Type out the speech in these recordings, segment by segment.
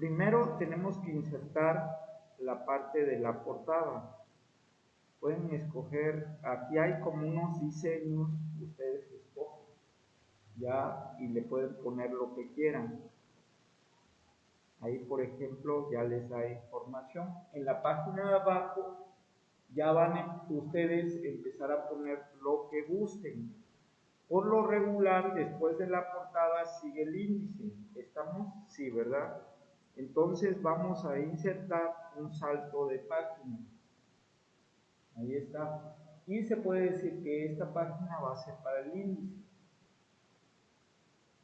Primero tenemos que insertar la parte de la portada. Pueden escoger, aquí hay como unos diseños, ustedes escogen, ya, y le pueden poner lo que quieran. Ahí, por ejemplo, ya les da información. En la página de abajo ya van a ustedes empezar a poner lo que gusten. Por lo regular, después de la portada sigue el índice. ¿Estamos? Sí, ¿verdad? Entonces vamos a insertar un salto de página. Ahí está. Y se puede decir que esta página va a ser para el índice.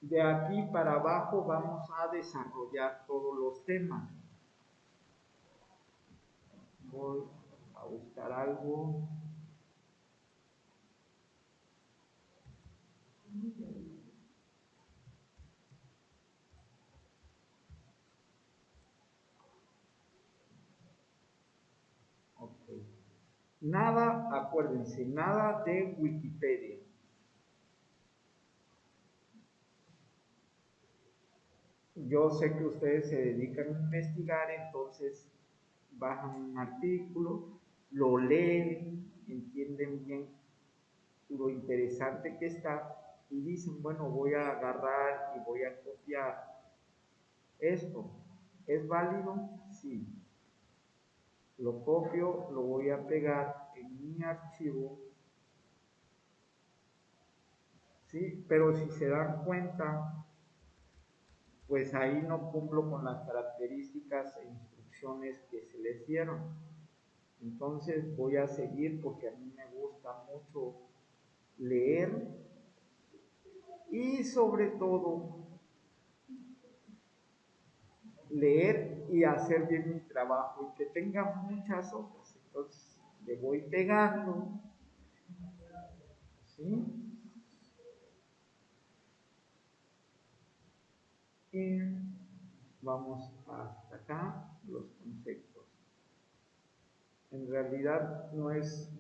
De aquí para abajo vamos a desarrollar todos los temas. Voy a buscar algo. Nada, acuérdense, nada de Wikipedia. Yo sé que ustedes se dedican a investigar, entonces bajan un artículo, lo leen, entienden bien lo interesante que está y dicen, bueno, voy a agarrar y voy a copiar esto. ¿Es válido? Sí. Lo copio, lo voy a pegar en mi archivo. ¿Sí? Pero si se dan cuenta, pues ahí no cumplo con las características e instrucciones que se les dieron. Entonces voy a seguir porque a mí me gusta mucho leer y sobre todo leer y hacer bien mi trabajo y que tenga muchas hojas. Entonces le voy pegando. ¿Sí? Y vamos hasta acá los conceptos. En realidad no es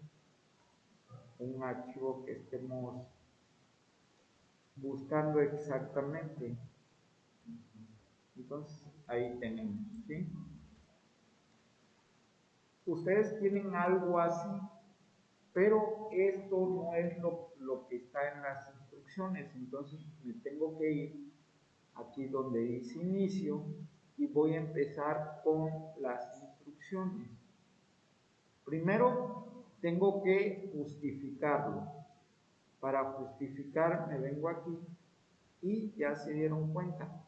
un archivo que estemos buscando exactamente. Entonces, ahí tenemos, ¿sí? Ustedes tienen algo así, pero esto no es lo, lo que está en las instrucciones, entonces me tengo que ir aquí donde dice inicio y voy a empezar con las instrucciones. Primero tengo que justificarlo. Para justificar me vengo aquí y ya se dieron cuenta.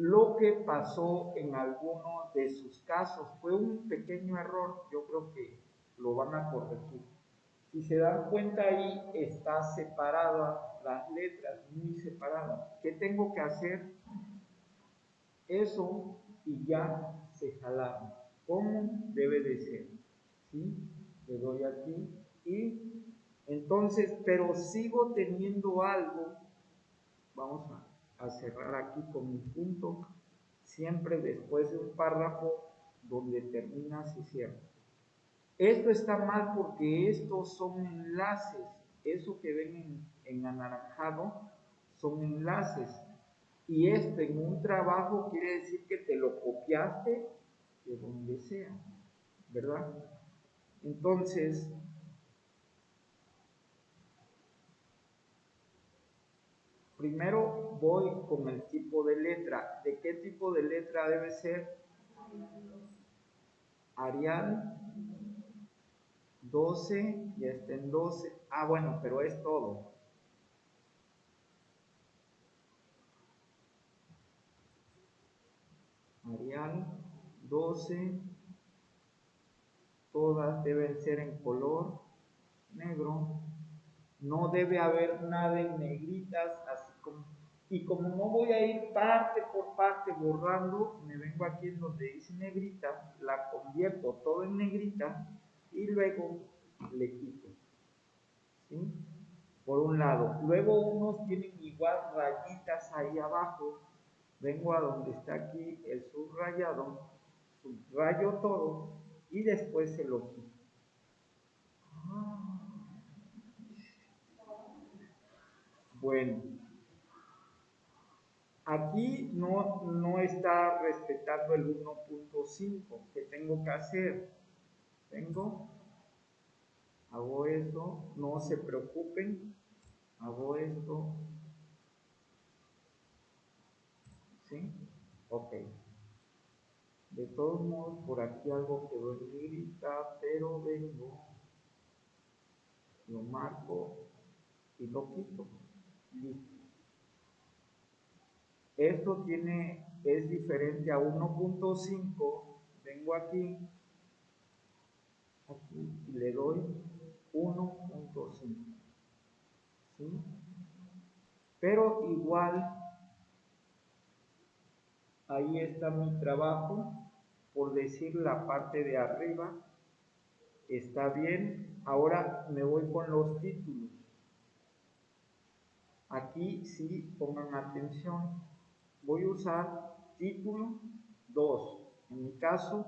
Lo que pasó en alguno de sus casos fue un pequeño error, yo creo que lo van a corregir. Si se dan cuenta ahí está separada las letras, muy separadas. ¿Qué tengo que hacer? Eso y ya se jalaron. ¿Cómo debe de ser? ¿Sí? Le doy aquí y entonces, pero sigo teniendo algo. Vamos a, a cerrar aquí con mi punto. Siempre después de un párrafo donde termina se cierra. Esto está mal porque estos son enlaces. Eso que ven en, anaranjado son enlaces. Y esto en un trabajo quiere decir que te lo copiaste de donde sea, ¿verdad? Entonces, primero voy con el tipo de letra. ¿De qué tipo de letra debe ser? Arial 12, ya está en 12. Ah, bueno, pero es todo. Arial 12. Todas deben ser en color negro. No debe haber nada en negritas, así. Y como no voy a ir parte por parte borrando, me vengo aquí en donde dice negrita, la convierto todo en negrita y luego le quito. ¿sí? Por un lado. Luego unos tienen igual rayitas ahí abajo. Vengo a donde está aquí el subrayado, subrayo todo y después se lo quito. Bueno, Aquí no, no está respetando el 1.5. ¿Qué tengo que hacer? Tengo, hago esto, no se preocupen, hago esto. ¿Sí? Ok. De todos modos, por aquí algo quedó en negrita, pero vengo, lo marco y lo quito. Listo. Esto tiene, es diferente a 1.5. Vengo aquí, aquí y le doy 1.5. ¿Sí? Pero igual, ahí está mi trabajo. Por decir la parte de arriba, está bien. Ahora me voy con los títulos. Aquí sí pongan atención voy a usar título 2, en mi caso,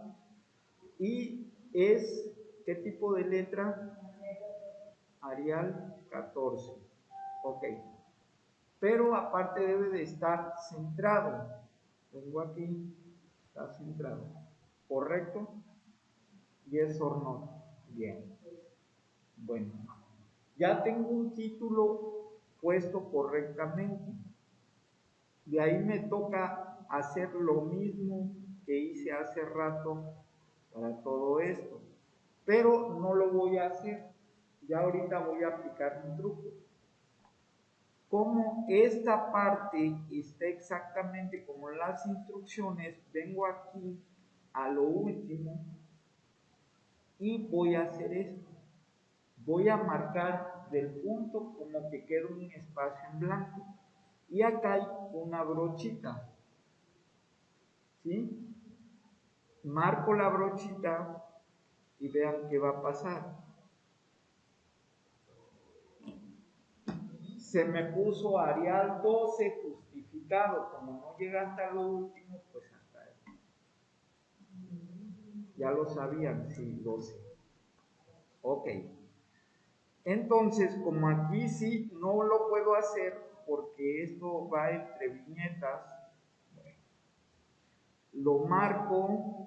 y es, ¿qué tipo de letra? Arial 14. Ok. Pero aparte debe de estar centrado. Tengo aquí, está centrado. ¿Correcto? y es no. Bien. Bueno. Ya tengo un título puesto correctamente. De ahí me toca hacer lo mismo que hice hace rato para todo esto. Pero no lo voy a hacer. Ya ahorita voy a aplicar un truco. Como esta parte está exactamente como las instrucciones, vengo aquí a lo último y voy a hacer esto. Voy a marcar del punto como que queda un espacio en blanco. Y acá hay una brochita. ¿Sí? Marco la brochita y vean qué va a pasar. Se me puso Arial 12 justificado. Como no llega hasta lo último, pues hasta ahí. Ya lo sabían, sí, 12. Ok. Entonces, como aquí sí no lo puedo hacer, porque esto va entre viñetas. Lo marco,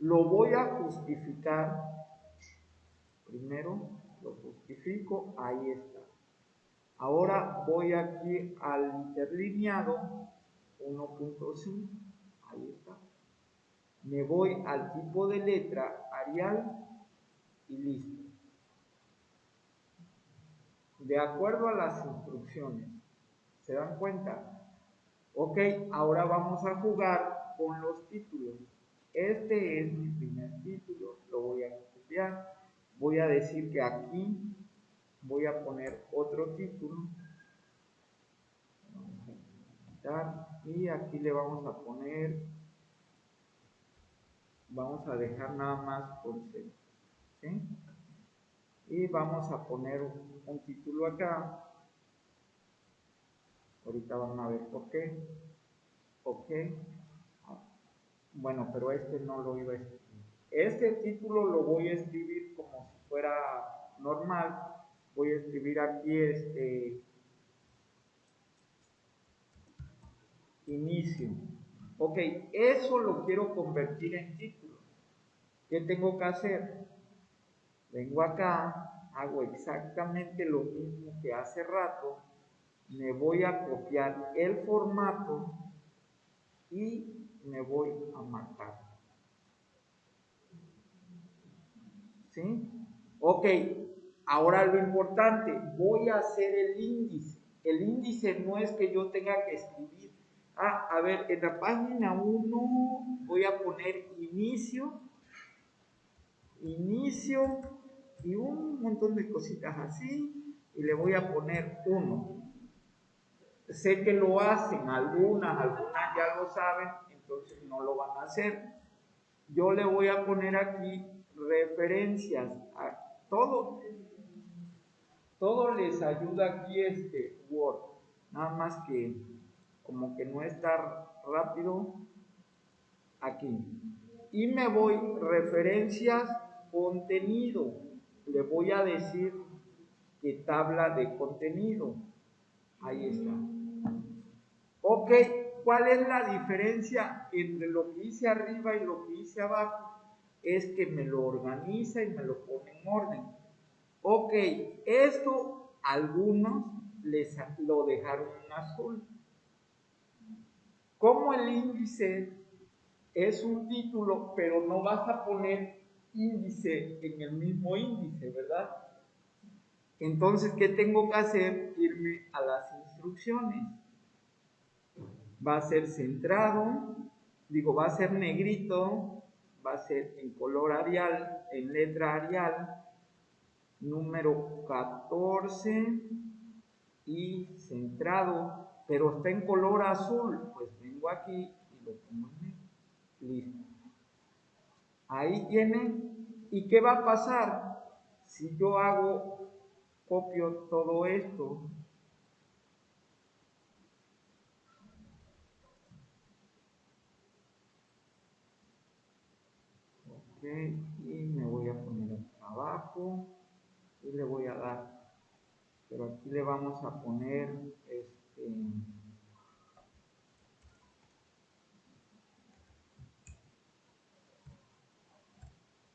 lo voy a justificar. Primero lo justifico, ahí está. Ahora voy aquí al interlineado 1.5, ahí está. Me voy al tipo de letra Arial y listo de acuerdo a las instrucciones. ¿Se dan cuenta? Ok, ahora vamos a jugar con los títulos. Este es mi primer título, lo voy a copiar. Voy a decir que aquí voy a poner otro título. y aquí le vamos a poner, vamos a dejar nada más por ¿sí? Y vamos a poner un título acá. Ahorita van a ver por qué. Ok bueno pero este no lo iba a escribir. Este título lo voy a escribir como si fuera normal. Voy a escribir aquí este inicio. Ok eso lo quiero convertir en título. ¿qué tengo que hacer? Vengo acá, hago exactamente lo mismo que hace rato, me voy a copiar el formato y me voy a marcar. ¿Sí? Ok, ahora lo importante, voy a hacer el índice. El índice no es que yo tenga que escribir. Ah, a ver, en la página 1 voy a poner inicio, inicio, y un montón de cositas así y le voy a poner uno. Sé que lo hacen algunas, algunas ya lo saben, entonces no lo van a hacer. Yo le voy a poner aquí referencias a todo. Todo les ayuda aquí este Word. Nada más que como que no está rápido aquí. Y me voy referencias contenido le voy a decir que tabla de contenido. Ahí está. Ok, ¿cuál es la diferencia entre lo que hice arriba y lo que hice abajo? Es que me lo organiza y me lo pone en orden. Ok, esto algunos les lo dejaron en azul. Como el índice es un título, pero no vas a poner índice en el mismo índice, ¿verdad? Entonces, ¿qué tengo que hacer? Irme a las instrucciones. Va a ser centrado, digo, va a ser negrito, va a ser en color arial, en letra arial, número 14 y centrado, pero está en color azul, pues vengo aquí y lo pongo en negro. Listo. Ahí tiene. ¿Y qué va a pasar? Si yo hago, copio todo esto. Ok, y me voy a poner abajo y le voy a dar. Pero aquí le vamos a poner este.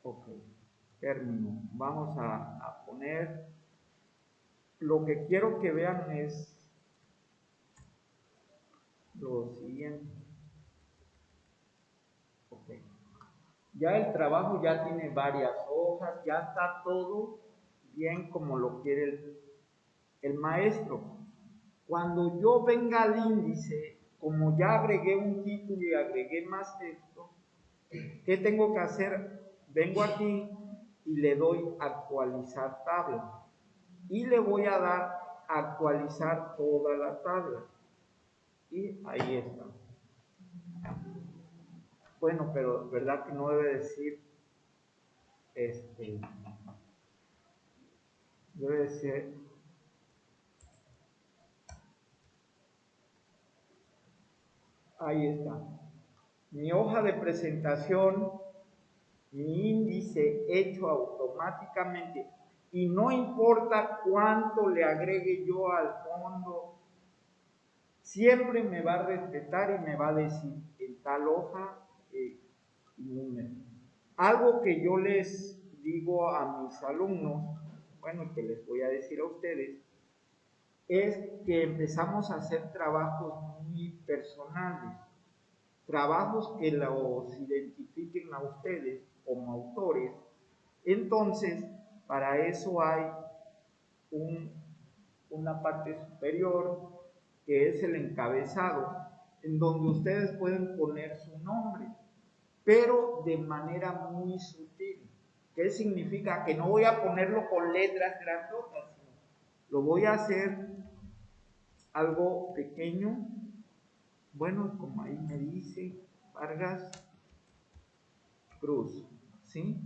Ok, término. Vamos a, poner, lo que quiero que vean es lo siguiente. Ok. Ya el trabajo ya tiene varias hojas, ya está todo bien como lo quiere el, el maestro. Cuando yo venga al índice, como ya agregué un título y agregué más texto, ¿qué tengo que hacer? vengo aquí y le doy actualizar tabla. Y le voy a dar actualizar toda la tabla. Y ahí está. Bueno pero verdad que no debe decir este debe decir ahí está. Mi hoja de presentación mi índice hecho automáticamente y no importa cuánto le agregue yo al fondo, siempre me va a respetar y me va a decir en tal hoja eh, número. Algo que yo les digo a mis alumnos, bueno, que les voy a decir a ustedes, es que empezamos a hacer trabajos muy personales, trabajos que los identifiquen a ustedes como autores. Entonces, para eso hay una parte superior que es el encabezado, en donde ustedes pueden poner su nombre, pero de manera muy sutil. ¿Qué significa? Que no voy a ponerlo con letras grandotas, lo voy a hacer algo pequeño. Bueno, como ahí me dice Vargas Cruz. ¿Sí?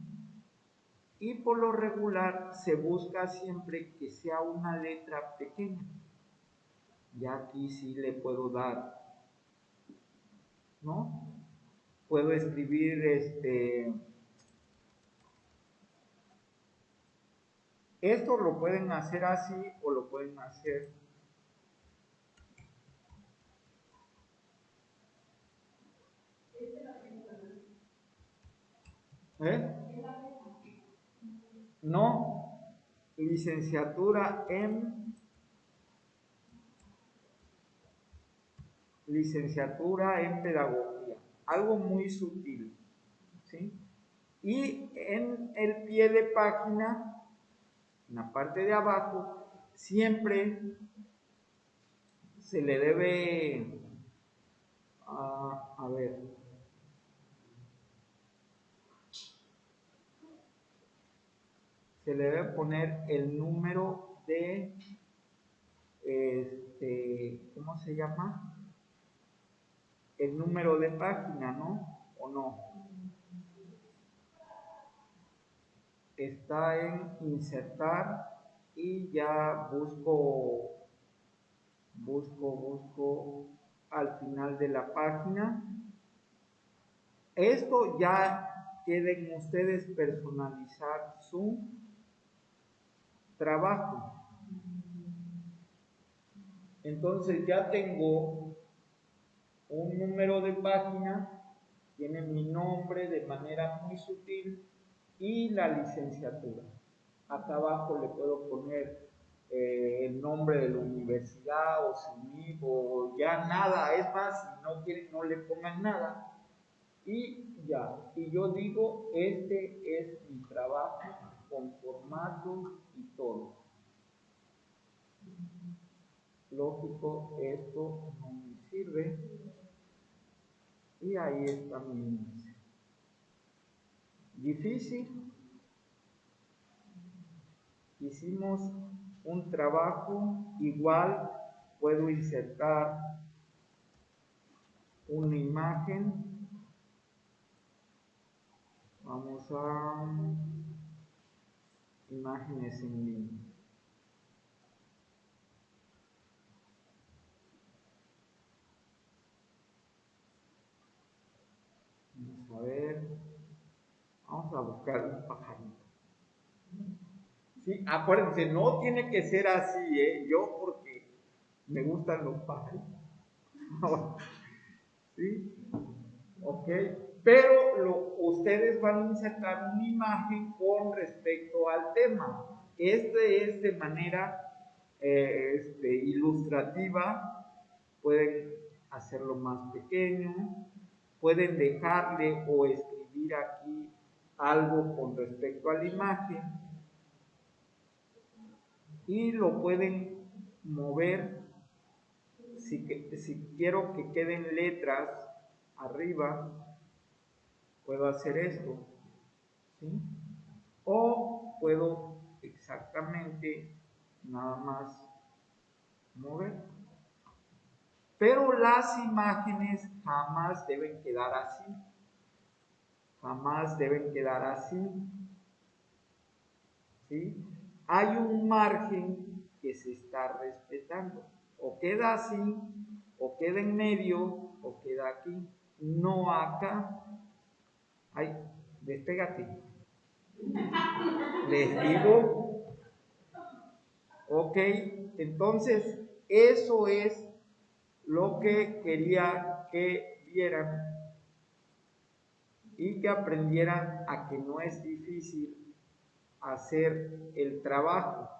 Y por lo regular se busca siempre que sea una letra pequeña. Ya aquí sí le puedo dar, ¿no? Puedo escribir este... Esto lo pueden hacer así o lo pueden hacer ¿Eh? No, licenciatura en licenciatura en pedagogía, algo muy sutil, ¿sí? Y en el pie de página, en la parte de abajo, siempre se le debe, ah, a ver, se le debe poner el número de, este, ¿cómo se llama? El número de página, ¿no? ¿O no? Está en insertar y ya busco, busco, busco al final de la página. Esto ya quieren ustedes personalizar su trabajo. Entonces ya tengo un número de página, tiene mi nombre de manera muy sutil y la licenciatura. Acá abajo le puedo poner eh, el nombre de la universidad o su o ya nada, es más, si no quieren no le pongan nada. Y ya, y yo digo, este es mi trabajo con formato y todo. Lógico, esto no me sirve. Y ahí está mi índice. Difícil. Hicimos un trabajo igual, puedo insertar una imagen. Vamos a imágenes en línea. Vamos a ver. Vamos a buscar un pajarito. Sí, acuérdense, no tiene que ser así, ¿eh? Yo porque me gustan los pajaritos. ¿Sí? ¿Ok? Pero ustedes van a insertar una imagen con respecto al tema. Este es de manera eh, este, ilustrativa, pueden hacerlo más pequeño, pueden dejarle o escribir aquí algo con respecto a la imagen. Y lo pueden mover. Si quiero que queden letras arriba puedo hacer esto, ¿sí? O puedo exactamente nada más mover. Pero las imágenes jamás deben quedar así. Jamás deben quedar así. ¿Sí? Hay un margen que se está respetando. O queda así, o queda en medio, o queda aquí. No acá. Ay, despégate. Les digo, ok, entonces eso es lo que quería que vieran y que aprendieran a que no es difícil hacer el trabajo.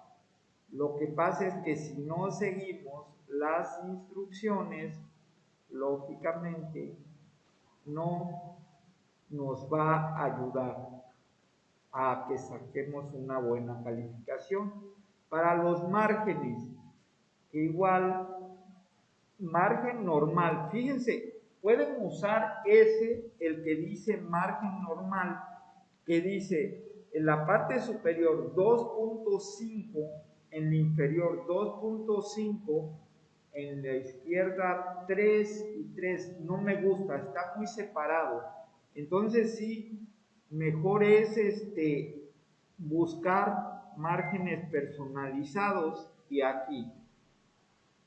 Lo que pasa es que si no seguimos las instrucciones, lógicamente no nos va a ayudar a que saquemos una buena calificación. Para los márgenes, igual, margen normal, fíjense, pueden usar ese, el que dice margen normal, que dice en la parte superior 2.5, en la inferior 2.5, en la izquierda 3 y 3, no me gusta, está muy separado entonces sí, mejor es este, buscar márgenes personalizados y aquí.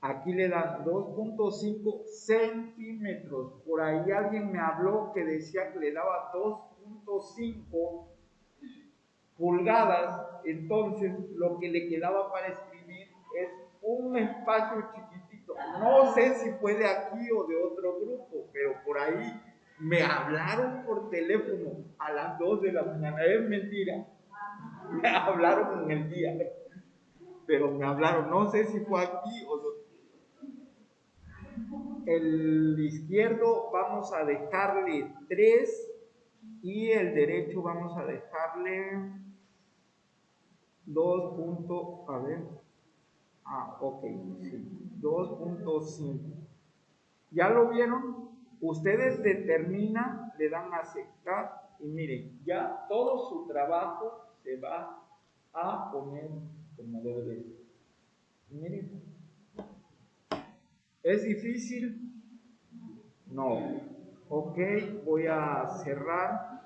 Aquí le dan 2.5 centímetros. Por ahí alguien me habló que decía que le daba 2.5 pulgadas. Entonces lo que le quedaba para escribir es un espacio chiquitito. No sé si fue de aquí o de otro grupo, pero por ahí me hablaron por teléfono a las 2 de la mañana. Es mentira. Me hablaron en el día. Pero me hablaron. No sé si fue aquí o no. El izquierdo vamos a dejarle 3 y el derecho vamos a dejarle 2. Punto, a ver. Ah, ok, sí. 2.5. ¿Ya lo vieron? Ustedes determinan, le dan a aceptar y miren, ya todo su trabajo se va a poner como debe de ser. Miren, ¿es difícil? No. Ok, voy a cerrar.